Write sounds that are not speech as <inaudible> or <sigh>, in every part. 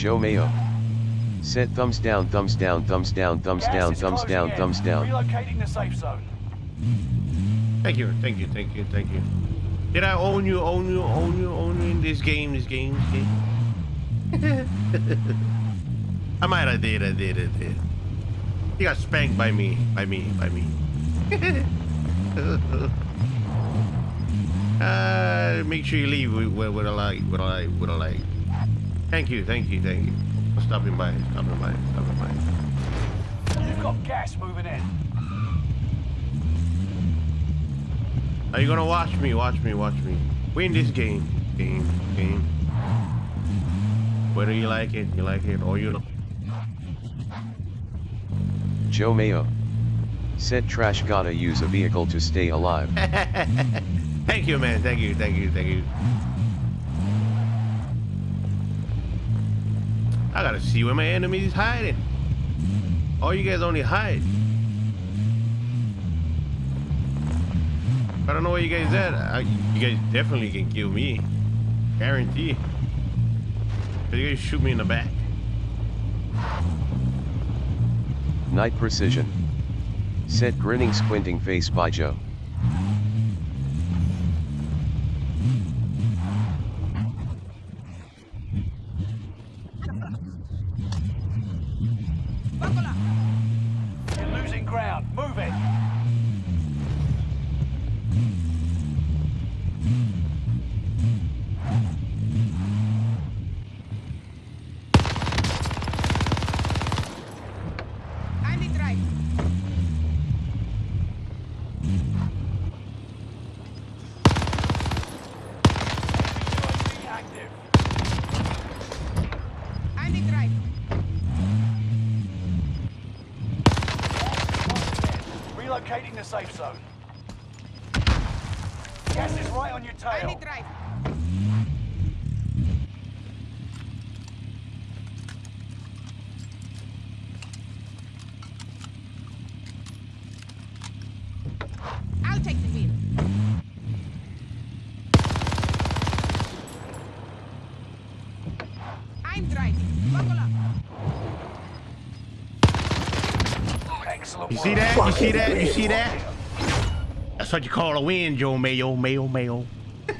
Joe Mayo. Said thumbs down, thumbs down, thumbs down, thumbs Gas down, thumbs down, in. thumbs down. Relocating the safe zone. Thank you, thank you, thank you, thank you. Did I own you, own you, own you, own you in this game, this game, this game? <laughs> I might have did, I did, I did. You got spanked by me, by me, by me. <laughs> uh, make sure you leave with, with, with a like, with a like, with a like. Thank you, thank you, thank you. For stopping by, stopping by, stopping by. You've got gas moving in. Are you gonna watch me? Watch me, watch me. Win this game. Game, game. Whether you like it, you like it, or you don't. Joe Mayo. Said trash gotta use a vehicle to stay alive. <laughs> thank you, man. Thank you, thank you, thank you. I gotta see where my enemy is hiding. Oh, you guys only hide. I don't know where you guys at. I, you guys definitely can kill me. Guarantee. But you guys shoot me in the back. Night precision. Set grinning squinting face by Joe. Ground. Move it. I'm in drive. Relocating the safe zone. Gas is right on your tail. drive. I'll take the wheel. I'm driving. Buckle up. You see that? You see that? You see that? That's what you call a win, Joe Mayo, Mayo, Mayo. <laughs>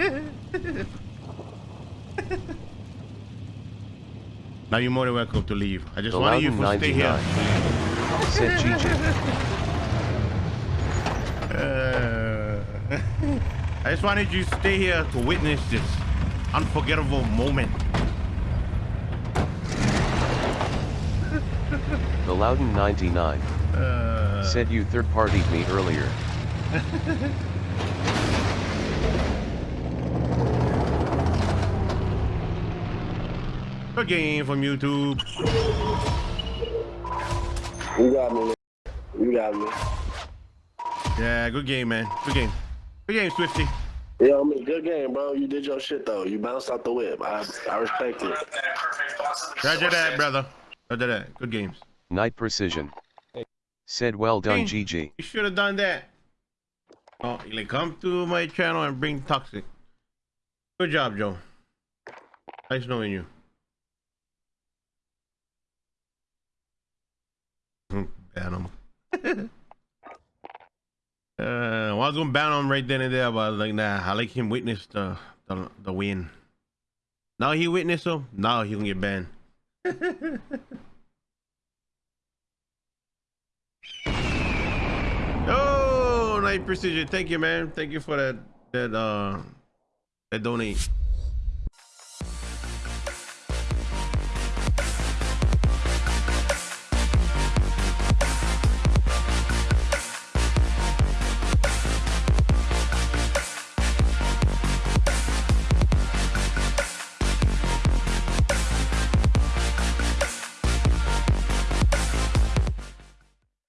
now you're more than welcome to leave. I just wanted you to stay here. 99. Said GG. Uh, <laughs> I just wanted you to stay here to witness this unforgettable moment. The Loudon 99. Uh, Said you third partied me earlier. <laughs> a game from YouTube. You got me. man. You got me. Yeah, good game, man. Good game. Good game, Swifty. Yeah, I mean, good game, bro. You did your shit though. You bounced out the whip. I I respect it. Roger that, brother. Roger that. Good games. Night precision. Said well done Hey. GG. You should have done that. Oh, you like come to my channel and bring toxic. Good job, Joe. Nice knowing you. Hmm, Ban him. <laughs> uh, I was gonna ban him right then and there, but I was like, nah, I like him witness the the, the win. Now he witnessed him. Now he can get banned. <laughs> precision. Thank you, man. Thank you for that that uh that donate.